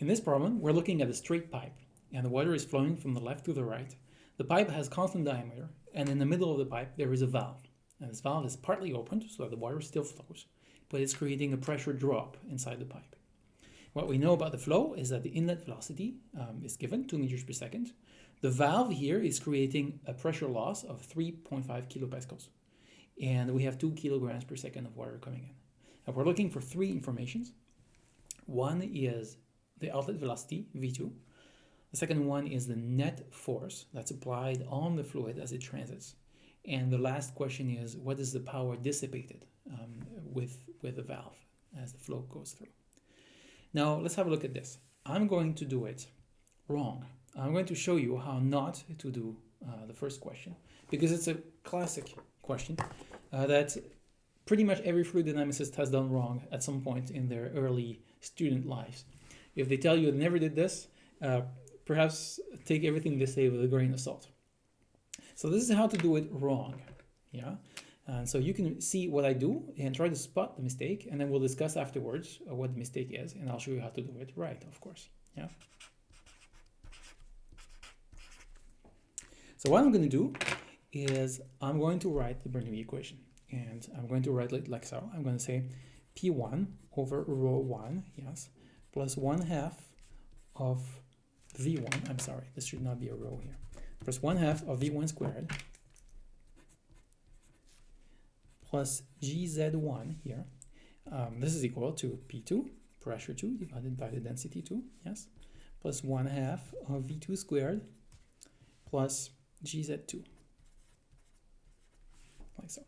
In this problem, we're looking at a straight pipe, and the water is flowing from the left to the right. The pipe has constant diameter, and in the middle of the pipe there is a valve. And this valve is partly opened, so that the water still flows, but it's creating a pressure drop inside the pipe. What we know about the flow is that the inlet velocity um, is given, 2 meters per second. The valve here is creating a pressure loss of 3.5 kilopascals. And we have 2 kilograms per second of water coming in. And we're looking for three informations. One is the outlet velocity, V2. The second one is the net force that's applied on the fluid as it transits. And the last question is, what is the power dissipated um, with, with the valve as the flow goes through? Now, let's have a look at this. I'm going to do it wrong. I'm going to show you how not to do uh, the first question because it's a classic question uh, that pretty much every fluid dynamicist has done wrong at some point in their early student lives. If they tell you they never did this, uh, perhaps take everything they say with a grain of salt. So this is how to do it wrong. Yeah. And so you can see what I do and try to spot the mistake, and then we'll discuss afterwards uh, what the mistake is, and I'll show you how to do it right, of course. Yeah. So what I'm going to do is I'm going to write the Bernoulli equation, and I'm going to write it like so. I'm going to say P1 over rho 1, yes, plus 1 half of v1, I'm sorry, this should not be a rho here, plus 1 half of v1 squared plus gz1 here. Um, this is equal to p2, pressure 2, divided by the density 2, yes, plus 1 half of v2 squared plus gz2, like so.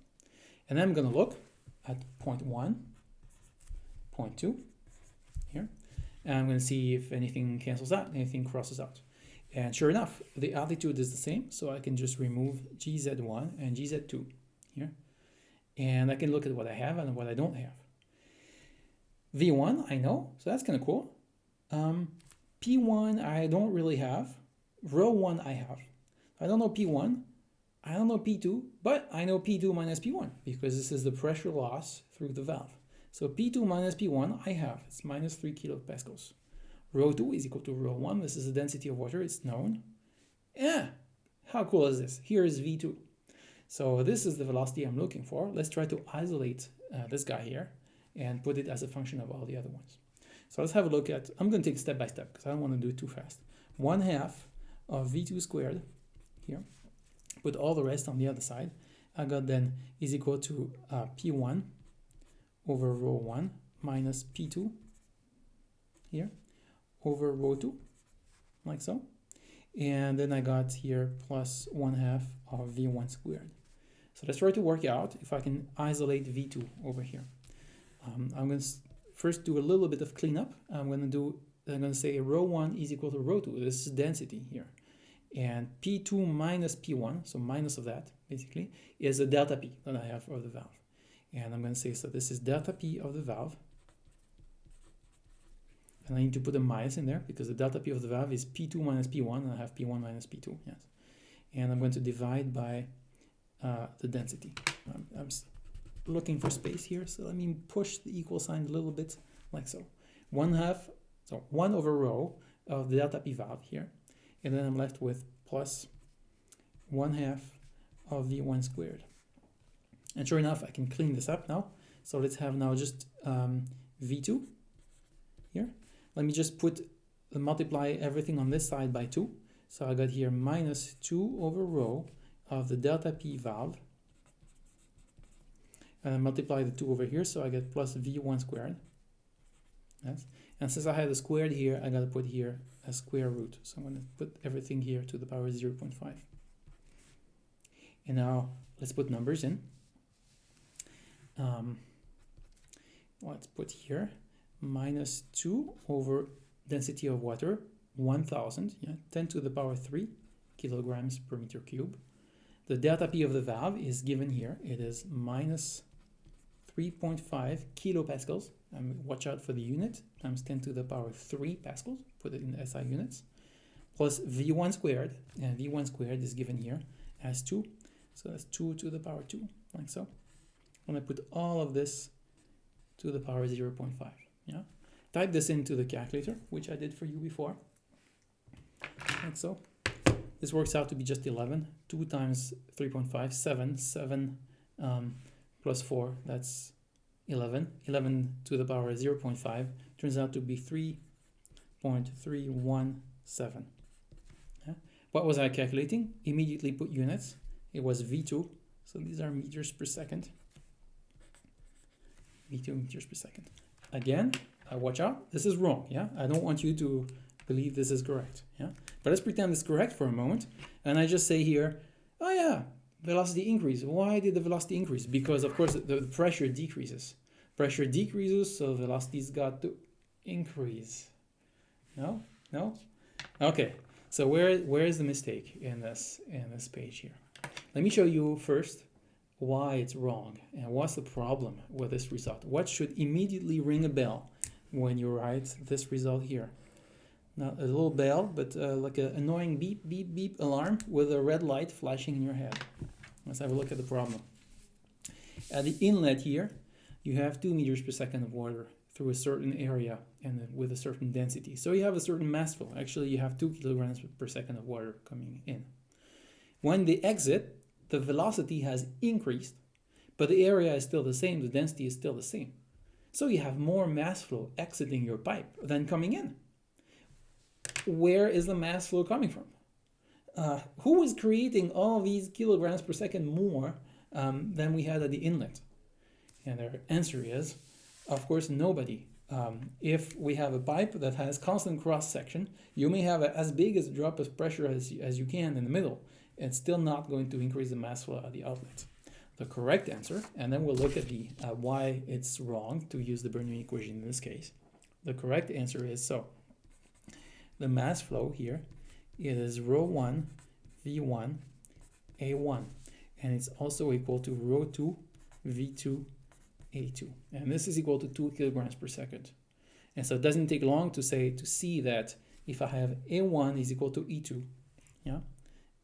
And I'm going to look at point 1, point 2, here. And I'm going to see if anything cancels out, anything crosses out. And sure enough, the altitude is the same, so I can just remove GZ1 and GZ2 here. And I can look at what I have and what I don't have. V1, I know, so that's kind of cool. Um, P1, I don't really have. Rho 1, I have. I don't know P1. I don't know P2, but I know P2 minus P1 because this is the pressure loss through the valve. So P2 minus P1 I have, it's minus 3 kilopascals. Rho 2 is equal to rho 1, this is the density of water, it's known. Yeah, how cool is this? Here is V2. So this is the velocity I'm looking for. Let's try to isolate uh, this guy here and put it as a function of all the other ones. So let's have a look at, I'm going to take step by step because I don't want to do it too fast. 1 half of V2 squared here, put all the rest on the other side. I got then is equal to uh, P1 over rho 1 minus P2 here over rho 2 like so. And then I got here plus 1 half of V1 squared. So let's try to work out if I can isolate V2 over here. Um, I'm going to first do a little bit of cleanup. I'm going to do I'm going to say rho 1 is equal to rho 2 this is density here. And P2 minus P1 so minus of that basically is a delta P that I have for the valve and I'm going to say, so this is delta P of the valve. And I need to put a minus in there because the delta P of the valve is P2 minus P1 and I have P1 minus P2, yes. And I'm going to divide by uh, the density. I'm, I'm looking for space here, so let me push the equal sign a little bit like so. One half, so one over rho of the delta P valve here. And then I'm left with plus one half of V1 squared. And sure enough, I can clean this up now. So let's have now just um, V2 here. Let me just put uh, multiply everything on this side by 2. So I got here minus 2 over rho of the delta P valve. And I multiply the 2 over here, so I get plus V1 squared. Yes. And since I had a squared here, I got to put here a square root. So I'm going to put everything here to the power 0 0.5. And now let's put numbers in um, let's put here minus 2 over density of water 1000 yeah 10 to the power 3 kilograms per meter cube. The delta p of the valve is given here. It is minus 3.5 kilopascals. And watch out for the unit. Times 10 to the power 3 pascals put it in SI units plus v1 squared. And v1 squared is given here as 2 so that's 2 to the power 2 like so when I put all of this to the power 0 0.5. Yeah, type this into the calculator, which I did for you before, like so. This works out to be just 11. 2 times 3.5, 7. 7 um, plus 4, that's 11. 11 to the power 0 0.5 turns out to be 3.317. Yeah. What was I calculating? Immediately put units. It was V2, so these are meters per second. V2 meters per second. Again, uh, watch out, this is wrong, yeah? I don't want you to believe this is correct, yeah? But let's pretend it's correct for a moment. And I just say here, oh yeah, velocity increase. Why did the velocity increase? Because of course the, the pressure decreases. Pressure decreases, so velocity's got to increase. No? No? Okay, so where where is the mistake in this in this page here? Let me show you first why it's wrong and what's the problem with this result. What should immediately ring a bell when you write this result here? Not a little bell, but uh, like an annoying beep, beep, beep alarm with a red light flashing in your head. Let's have a look at the problem. At the inlet here, you have 2 meters per second of water through a certain area and with a certain density. So you have a certain mass flow. Actually, you have 2 kilograms per second of water coming in. When they exit, the velocity has increased, but the area is still the same, the density is still the same. So you have more mass flow exiting your pipe than coming in. Where is the mass flow coming from? Uh, who is creating all these kilograms per second more um, than we had at the inlet? And their answer is, of course, nobody. Um, if we have a pipe that has constant cross section, you may have a, as big a drop of pressure as, as you can in the middle. It's still not going to increase the mass flow at the outlet. The correct answer, and then we'll look at the uh, why it's wrong to use the Bernoulli equation in this case. The correct answer is so. The mass flow here is rho 1 v1 a1 and it's also equal to rho 2 v2 a2 and this is equal to 2 kilograms per second and so it doesn't take long to say to see that if I have a1 is equal to e2 yeah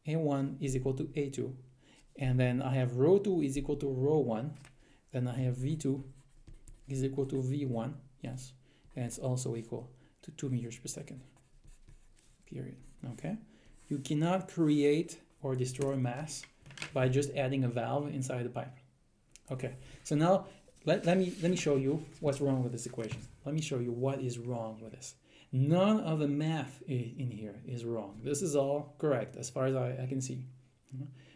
a1 is equal to a2 and then I have rho 2 is equal to rho 1 then I have v2 is equal to v1 yes. And it's also equal to 2 meters per second period okay? You cannot create or destroy mass by just adding a valve inside the pipe okay? So now let, let me let me show you what's wrong with this equation. Let me show you what is wrong with this None of the math in here is wrong. This is all correct as far as I, I can see.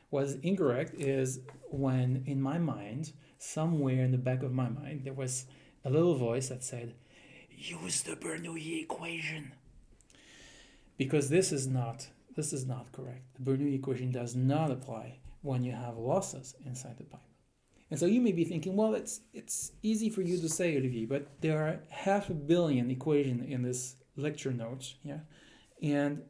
What is incorrect is when in my mind, somewhere in the back of my mind, there was a little voice that said, use the Bernoulli equation. Because this is not this is not correct. The Bernoulli equation does not apply when you have losses inside the pipe. And so you may be thinking, well, it's it's easy for you to say, Olivier, but there are half a billion equations in this lecture notes. Yeah. And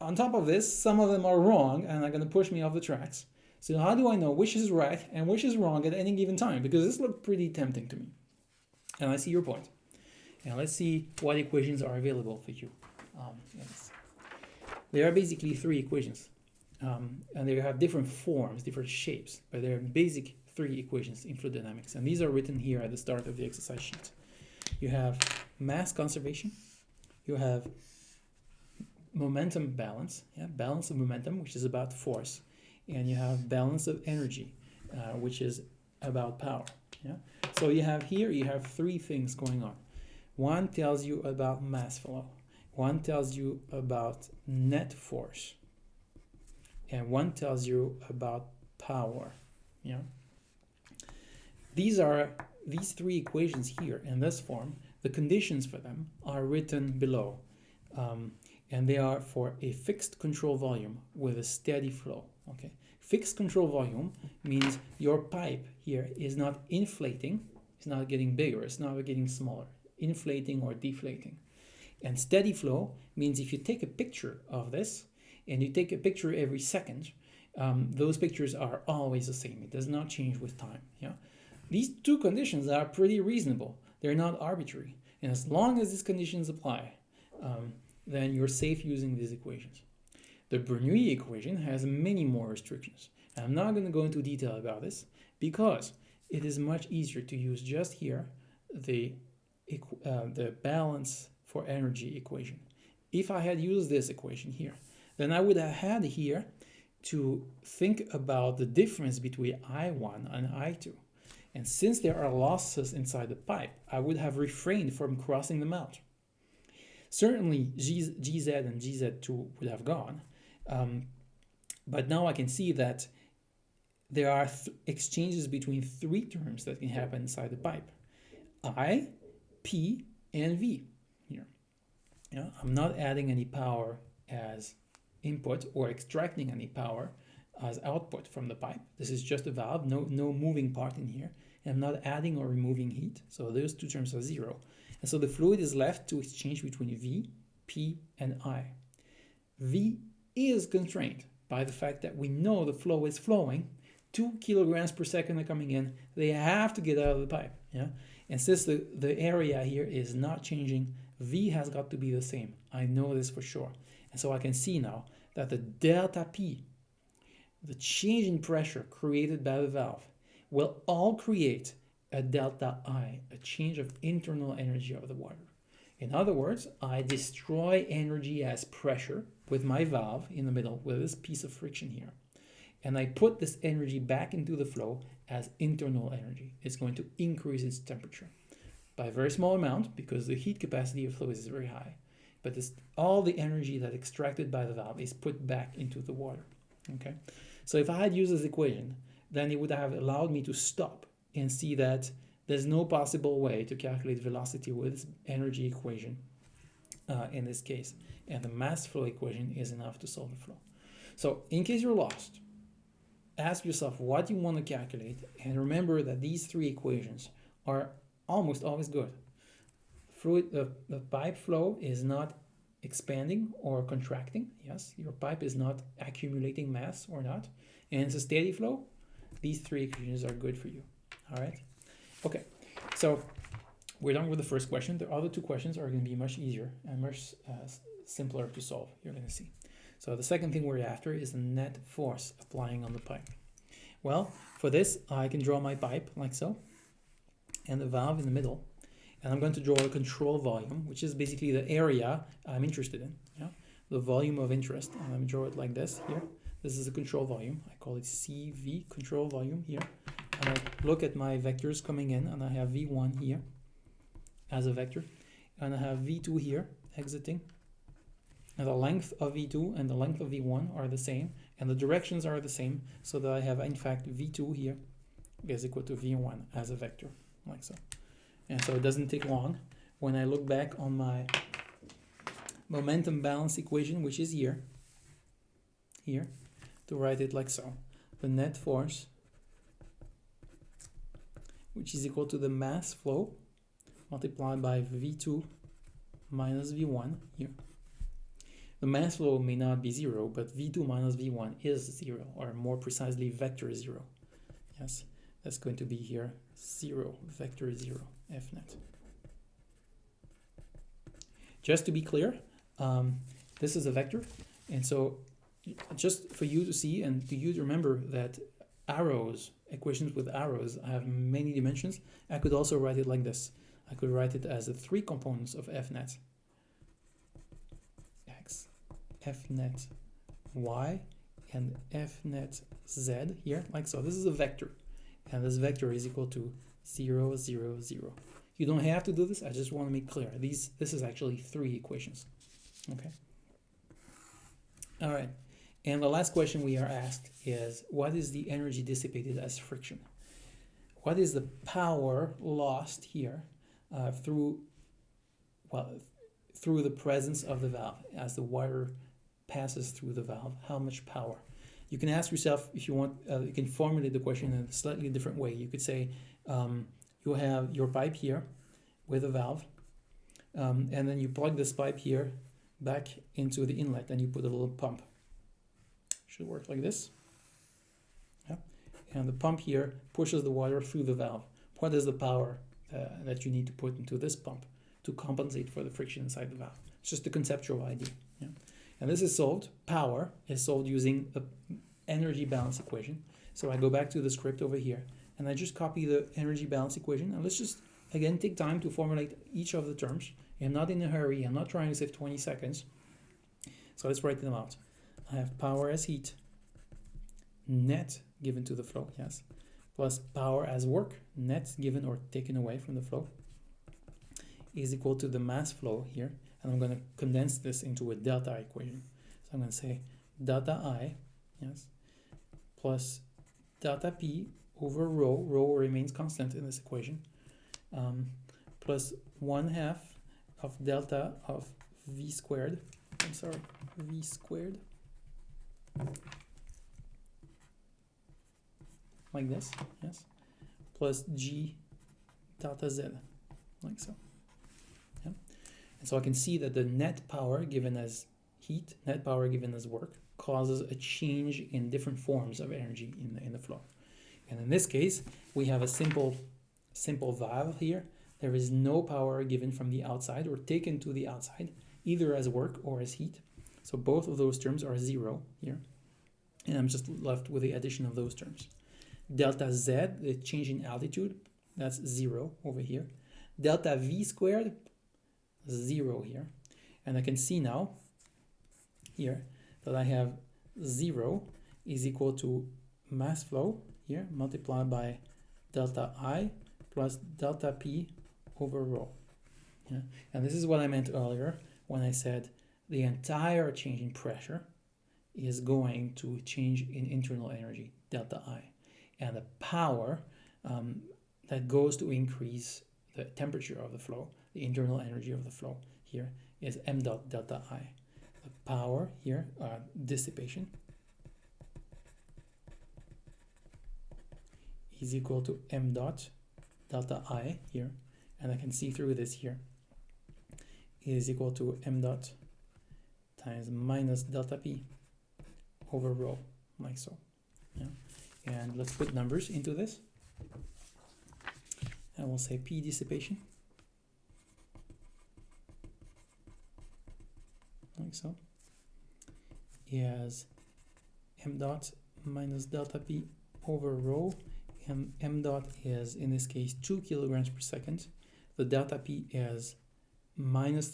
on top of this, some of them are wrong and are going to push me off the tracks. So how do I know which is right and which is wrong at any given time? Because this looked pretty tempting to me. And I see your point. And let's see what equations are available for you. Um, yes. There are basically three equations. Um, and they have different forms, different shapes, but they're basic three equations in fluid dynamics. And these are written here at the start of the exercise sheet. You have mass conservation, you have momentum balance, yeah, balance of momentum, which is about force, and you have balance of energy, uh, which is about power. Yeah. So you have here you have three things going on. One tells you about mass flow. One tells you about net force. And one tells you about power. Yeah. These are these three equations here in this form the conditions for them are written below, um, and they are for a fixed control volume with a steady flow. Okay, fixed control volume means your pipe here is not inflating, it's not getting bigger, it's not getting smaller, inflating or deflating. And steady flow means if you take a picture of this and you take a picture every second, um, those pictures are always the same. It does not change with time. Yeah, these two conditions are pretty reasonable. They're not arbitrary. And as long as these conditions apply, um, then you're safe using these equations. The Bernoulli equation has many more restrictions. I'm not going to go into detail about this because it is much easier to use just here the uh, the balance for energy equation. If I had used this equation here, then I would have had here to think about the difference between I1 and I2. And since there are losses inside the pipe, I would have refrained from crossing them out. Certainly GZ and GZ2 would have gone, um, but now I can see that there are th exchanges between three terms that can happen inside the pipe. I, P, and V here. You know, I'm not adding any power as input or extracting any power as output from the pipe. This is just a valve, no, no moving part in here. I'm not adding or removing heat. So those two terms are zero. And so the fluid is left to exchange between V, P, and I. V is constrained by the fact that we know the flow is flowing, two kilograms per second are coming in, they have to get out of the pipe. Yeah. And since the, the area here is not changing, V has got to be the same. I know this for sure. And so I can see now that the delta P, the change in pressure created by the valve, will all create a delta I, a change of internal energy of the water. In other words, I destroy energy as pressure with my valve in the middle with this piece of friction here. And I put this energy back into the flow as internal energy. It's going to increase its temperature by a very small amount because the heat capacity of flow is very high. But this, all the energy that extracted by the valve is put back into the water. Okay, so if I had used this equation, then it would have allowed me to stop and see that there's no possible way to calculate velocity with energy equation uh, in this case. And the mass flow equation is enough to solve the flow. So in case you're lost, ask yourself what you want to calculate and remember that these three equations are almost always good. Fluid, the, the pipe flow is not expanding or contracting. Yes, your pipe is not accumulating mass or not. And it's a steady flow. These three equations are good for you. All right. Okay. So we're done with the first question. The other two questions are going to be much easier and much uh, simpler to solve. You're going to see. So the second thing we're after is the net force applying on the pipe. Well, for this, I can draw my pipe like so, and the valve in the middle. And I'm going to draw a control volume, which is basically the area I'm interested in, yeah? the volume of interest. And me draw it like this here. This is a control volume. I call it CV, control volume here. And I look at my vectors coming in, and I have V1 here as a vector. And I have V2 here exiting and the length of V2 and the length of V1 are the same, and the directions are the same, so that I have, in fact, V2 here is equal to V1 as a vector, like so. And so it doesn't take long. When I look back on my momentum balance equation, which is here, here, to write it like so. The net force, which is equal to the mass flow multiplied by V2 minus V1 here the mass flow may not be zero, but v2 minus v1 is zero, or more precisely vector zero. Yes, that's going to be here zero, vector zero, fnet. Just to be clear, um, this is a vector, and so just for you to see and to you to remember that arrows, equations with arrows have many dimensions, I could also write it like this. I could write it as the three components of fnet x, fnet y and fnet z here, like so. This is a vector, and this vector is equal to 0, 0, 0. You don't have to do this, I just want to make clear. These, This is actually three equations, okay? All right, and the last question we are asked is, what is the energy dissipated as friction? What is the power lost here uh, through, well, through the presence of the valve as the water passes through the valve, how much power. You can ask yourself if you want, uh, you can formulate the question in a slightly different way. You could say um, you have your pipe here with a valve, um, and then you plug this pipe here back into the inlet and you put a little pump. Should work like this. Yeah. And the pump here pushes the water through the valve. What is the power uh, that you need to put into this pump to compensate for the friction inside the valve? It's just a conceptual idea. Yeah. And this is solved, power is solved using the energy balance equation. So I go back to the script over here and I just copy the energy balance equation and let's just Again, take time to formulate each of the terms. I'm not in a hurry, I'm not trying to save 20 seconds. So let's write them out. I have power as heat, net given to the flow, yes, plus power as work, net given or taken away from the flow, is equal to the mass flow here. And I'm going to condense this into a delta equation. So I'm going to say delta I, yes, plus delta P over rho, rho remains constant in this equation, um, plus 1 half of delta of V squared, I'm sorry, V squared, like this, yes, plus G delta Z, like so. Yeah. And so I can see that the net power given as heat, net power given as work, causes a change in different forms of energy in the, in the flow. And in this case, we have a simple, simple valve here. There is no power given from the outside or taken to the outside, either as work or as heat. So both of those terms are zero here. And I'm just left with the addition of those terms. Delta Z, the change in altitude, that's zero over here. Delta V squared, zero here. And I can see now here that I have zero is equal to mass flow here multiplied by delta I plus delta P over rho. Yeah? And this is what I meant earlier when I said the entire change in pressure is going to change in internal energy, delta I. And the power um, that goes to increase the temperature of the flow, the internal energy of the flow here is m dot delta I. The power here, uh, dissipation, is equal to m dot delta I here, and I can see through this here, is equal to m dot times minus delta P over rho, like so. Yeah. And let's put numbers into this. And we'll say P dissipation. Like so. Is m dot minus delta P over rho. And m dot is, in this case, 2 kilograms per second. The delta P is minus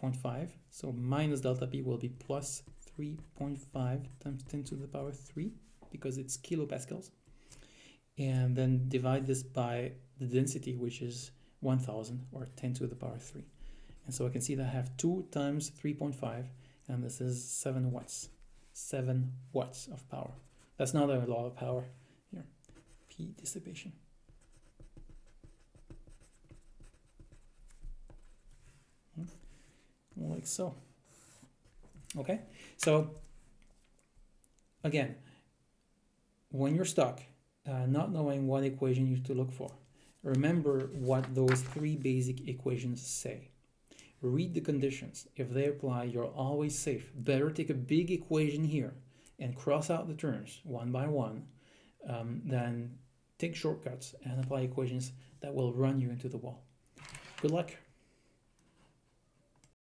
3.5. So minus delta P will be plus 3.5 times 10 to the power 3 because it's kilopascals. And then divide this by the density which is 1000 or 10 to the power 3 and so I can see that I have 2 times 3.5 and this is 7 watts 7 watts of power. That's not a lot of power here. P dissipation like so okay? So again when you're stuck uh, not knowing what equation you to look for remember what those three basic equations say. Read the conditions. If they apply you're always safe. Better take a big equation here and cross out the terms one by one um, than take shortcuts and apply equations that will run you into the wall. Good luck